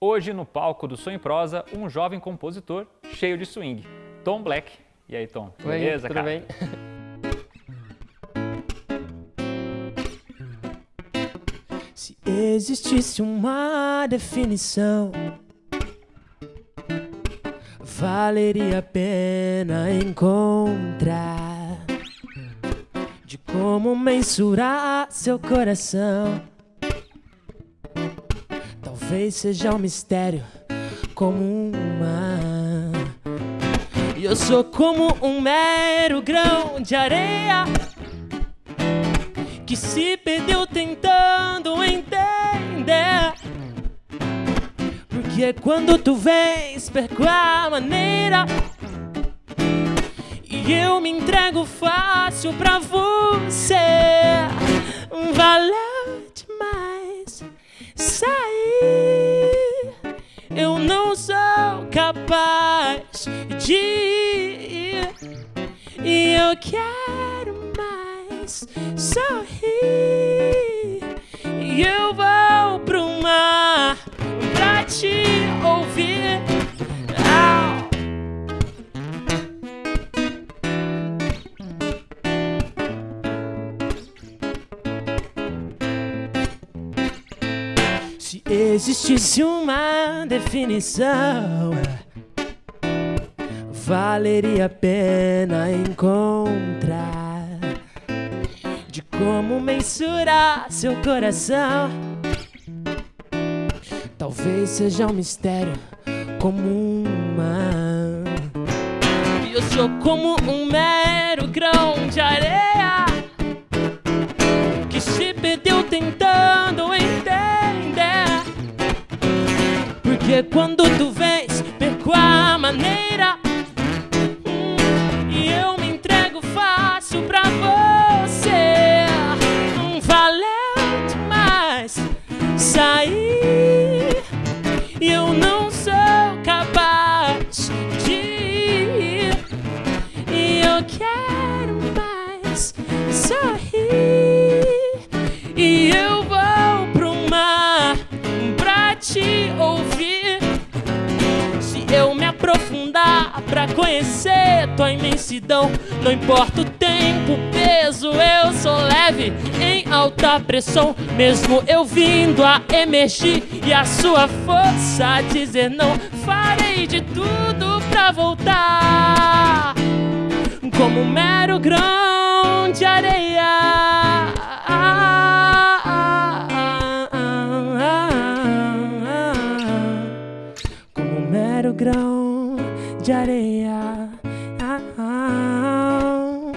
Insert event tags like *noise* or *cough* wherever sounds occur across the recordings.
Hoje no palco do Sonho Prosa, um jovem compositor cheio de swing, Tom Black. E aí, Tom? Beleza, Oi, tudo cara? bem? *laughs* Se existisse uma definição, valeria a pena encontrar de como mensurar seu coração. Talvez seja um mistério como uma. E eu sou como um mero grão de areia que se perdeu tentando entender. Porque quando tu vens, perco a maneira. E eu me entrego fácil pra você. Valeu capaz de. E eu quero mais sorrir. E eu vou pro mar pra te ouvir. existisse uma definição, valeria a pena encontrar de como mensurar seu coração. Talvez seja um mistério como uma. Eu sou como um mero grão de areia que se perdeu tentando Porque quando tu vens, perco a maneira conhecer tua imensidão. Não importa o tempo, o peso, eu sou leve em alta pressão. Mesmo eu vindo a emergir e a sua força a dizer não, farei de tudo pra voltar. Como um mero grão de areia. Como mero grão de areia. Ah, ah,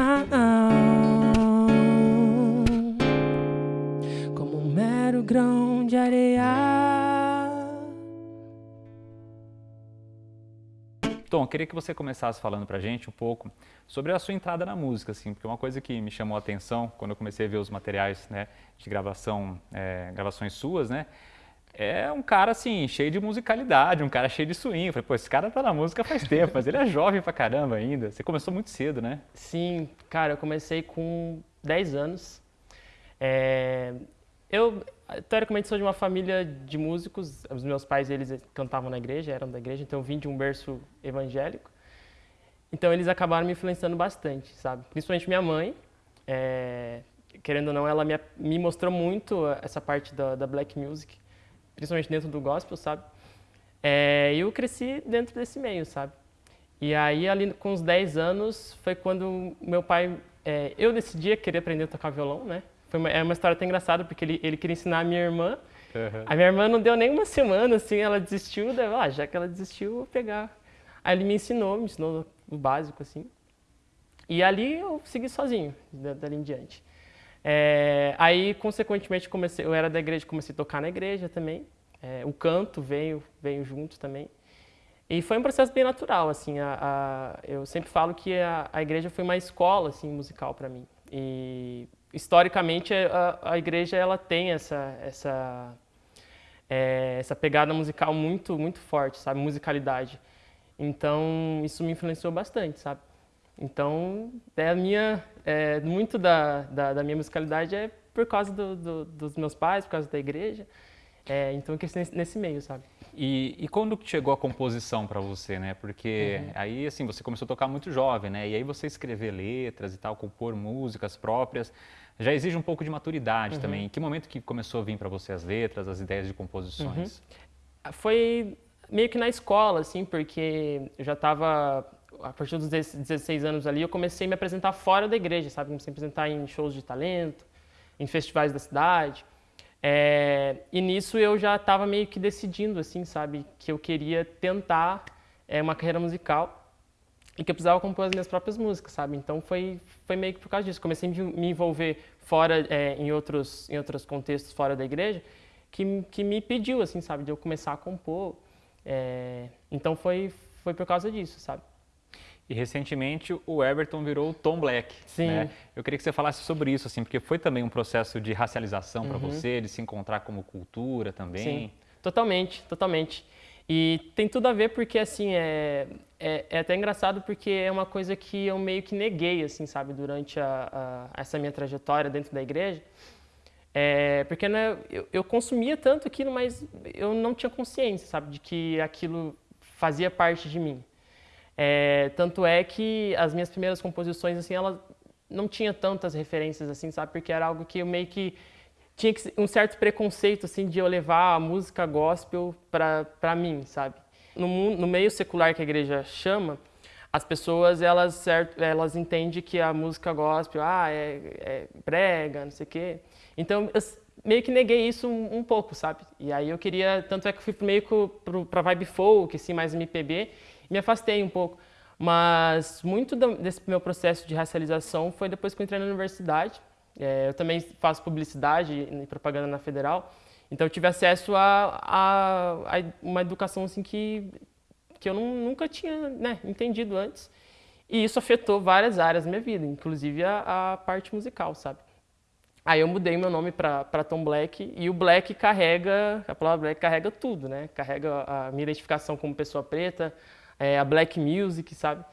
ah, como um mero grão de areia. Tom, queria que você começasse falando pra gente um pouco sobre a sua entrada na música, assim, porque uma coisa que me chamou a atenção quando eu comecei a ver os materiais né, de gravação, é, gravações suas, né, é um cara assim, cheio de musicalidade, um cara cheio de swing. Eu falei, pô, esse cara tá na música faz tempo, mas ele é jovem pra caramba ainda. Você começou muito cedo, né? Sim, cara, eu comecei com 10 anos. É... Eu, teoricamente, sou de uma família de músicos. Os meus pais, eles cantavam na igreja, eram da igreja, então eu vim de um berço evangélico. Então eles acabaram me influenciando bastante, sabe? Principalmente minha mãe. É... Querendo ou não, ela me, me mostrou muito essa parte da, da black music principalmente dentro do gospel, sabe? É, eu cresci dentro desse meio, sabe? E aí, ali com uns 10 anos, foi quando meu pai... É, eu decidi querer aprender a tocar violão, né? Foi uma, é uma história até engraçada, porque ele, ele queria ensinar a minha irmã. Uhum. A minha irmã não deu nem uma semana, assim, ela desistiu. Daí, ah, já que ela desistiu, vou pegar. Aí ele me ensinou, me ensinou o básico, assim. E ali eu segui sozinho, dali em diante. É, aí, consequentemente, comecei, eu era da igreja, comecei a tocar na igreja também. É, o canto veio, veio junto também. E foi um processo bem natural, assim. A, a, eu sempre falo que a, a, igreja foi uma escola, assim, musical para mim. E, historicamente, a, a, igreja, ela tem essa, essa, é, essa pegada musical muito, muito forte, sabe? Musicalidade. Então, isso me influenciou bastante, sabe? Então, é a minha, é, muito da, da, da, minha musicalidade é por causa do, do, dos meus pais, por causa da igreja. É, então eu cresci nesse, nesse meio, sabe? E, e, quando chegou a composição para você, né? Porque uhum. aí, assim, você começou a tocar muito jovem, né? E aí você escrever letras e tal, compor músicas próprias, já exige um pouco de maturidade uhum. também. Em que momento que começou a vir para você as letras, as ideias de composições? Uhum. Foi meio que na escola, assim, porque eu já estava a partir dos 16 anos ali, eu comecei a me apresentar fora da igreja, sabe? Comecei a me apresentar em shows de talento, em festivais da cidade. É, e nisso eu já estava meio que decidindo, assim, sabe? Que eu queria tentar é, uma carreira musical e que eu precisava compor as minhas próprias músicas, sabe? Então foi, foi meio que por causa disso. Comecei a me envolver fora, é, em, outros, em outros contextos fora da igreja, que, que me pediu, assim, sabe? De eu começar a compor. Então foi, foi por causa disso, sabe? E recentemente o Everton virou o Tom Black. Sim. Né? Eu queria que você falasse sobre isso, assim, porque foi também um processo de racialização uhum. para você, de se encontrar como cultura também. Sim, totalmente, totalmente. E tem tudo a ver porque, assim, é, é, é, até engraçado porque é uma coisa que eu meio que neguei, assim, sabe, durante a, a essa minha trajetória dentro da igreja. É, porque né, eu, eu consumia tanto aquilo, mas eu não tinha consciência, sabe, de que aquilo fazia parte de mim. É, tanto é que as minhas primeiras composições, assim, elas não tinha tantas referências, assim, sabe? Porque era algo que eu meio que tinha um certo preconceito, assim, de eu levar a música gospel para mim, sabe? No, no meio secular que a igreja chama, as pessoas, elas, elas entendem que a música gospel, ah, é, é prega, não sei o quê. Então, eu meio que neguei isso um, um, pouco, sabe? E aí eu queria, tanto é que eu fui meio para vibe folk, assim, mais MPB, me afastei um pouco. Mas muito desse meu processo de racialização foi depois que eu entrei na universidade. É, eu também faço publicidade e propaganda na Federal. Então eu tive acesso a, a, a uma educação assim que, que eu não, nunca tinha né, entendido antes. E isso afetou várias áreas da minha vida, inclusive a, a parte musical, sabe? Aí eu mudei meu nome para Tom Black e o Black carrega, a palavra Black carrega tudo, né? Carrega a minha identificação como pessoa preta, é, a black music, sabe?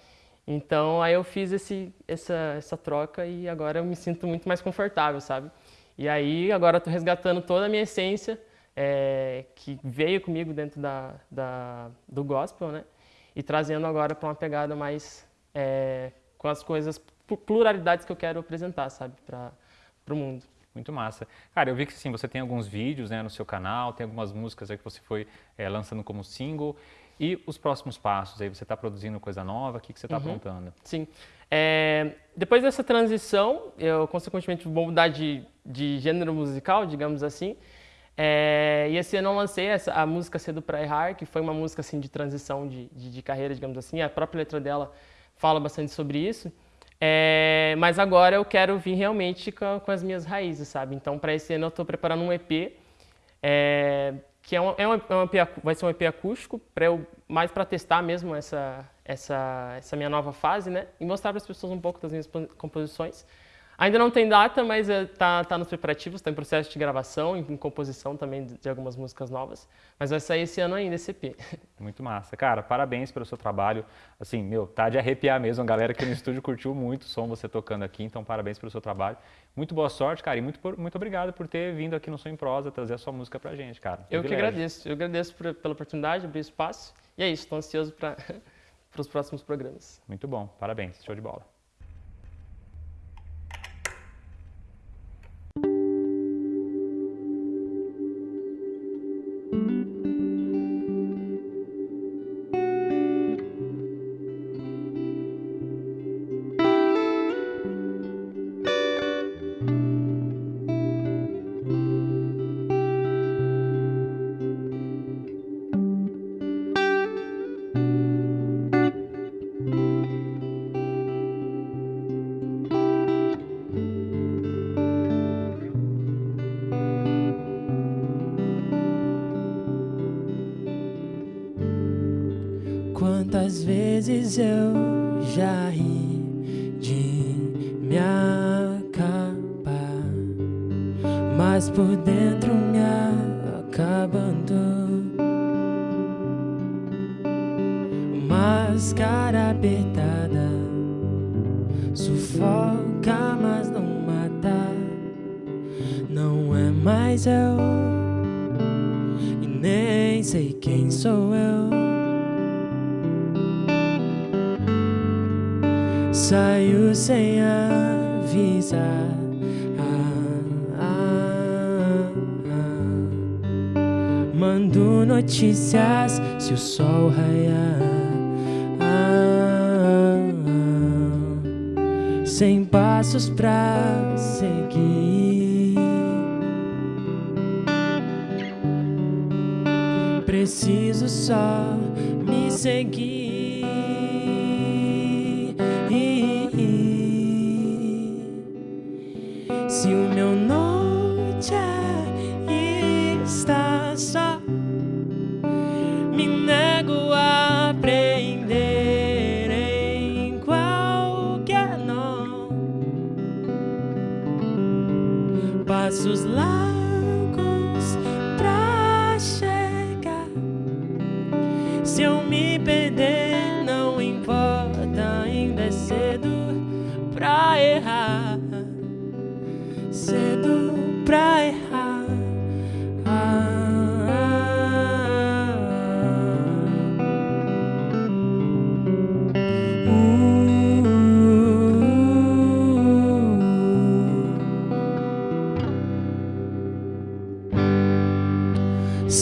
Então aí eu fiz esse, essa, essa troca e agora eu me sinto muito mais confortável, sabe? E aí agora estou resgatando toda a minha essência é, que veio comigo dentro da, da, do gospel, né? E trazendo agora para uma pegada mais é, com as coisas, pluralidades que eu quero apresentar, sabe? Para o mundo. Muito massa. Cara, eu vi que sim, você tem alguns vídeos né, no seu canal, tem algumas músicas aí que você foi é, lançando como single. E os próximos passos? Aí você está produzindo coisa nova? O que, que você está uhum. aprontando? Sim. É, depois dessa transição, eu consequentemente vou mudar de, de gênero musical, digamos assim. É, e esse ano eu lancei essa, a música Cedo para Errar, que foi uma música assim, de transição de, de, de, carreira, digamos assim. A própria letra dela fala bastante sobre isso. É, mas agora eu quero vir realmente com, com as minhas raízes, sabe? Então, para esse ano eu estou preparando um EP. É, que é um, é um, é um EP, vai ser um EP acústico, para eu, mais para testar mesmo essa, essa, essa minha nova fase, né? E mostrar para as pessoas um pouco das minhas composições. Ainda não tem data, mas está eh, tá nos preparativos, está em processo de gravação, em, composição também de, de, algumas músicas novas. Mas vai sair esse ano ainda, esse EP. *laughs* Muito massa. Cara, parabéns pelo seu trabalho. Assim, meu, tá de arrepiar mesmo. A galera aqui no estúdio curtiu muito o som você tocando aqui, então parabéns pelo seu trabalho. Muito boa sorte, cara, e muito, muito obrigado por ter vindo aqui no Som em Prosa trazer a sua música pra gente, cara. Eu que agradeço. Eu agradeço por, pela oportunidade, abrir espaço. E é isso, estou ansioso para *laughs* os próximos programas. Muito bom, parabéns. Show de bola. Vezes eu já ri de me acabar, mas por dentro me acabando. Máscara apertada sufoca, mas não mata. Não é mais eu Saio sem avisar. Ah, ah, ah. Mando notícias se o sol raiar. sem passos pra seguir. Preciso só me seguir. Passos largos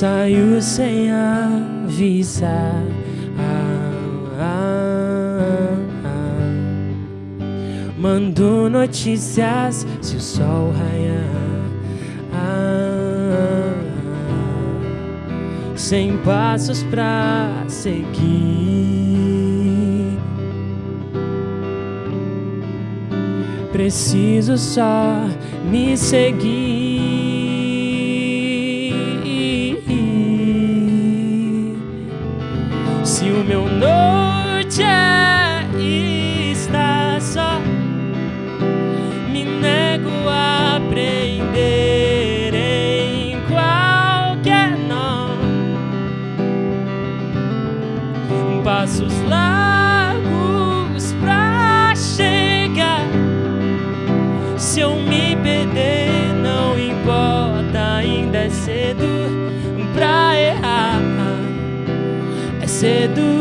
Saiu sem avisar. Ah, ah, ah. Mando notícias se o sol raiar. Ah. Sem passos pra seguir. Preciso só me seguir. Cedo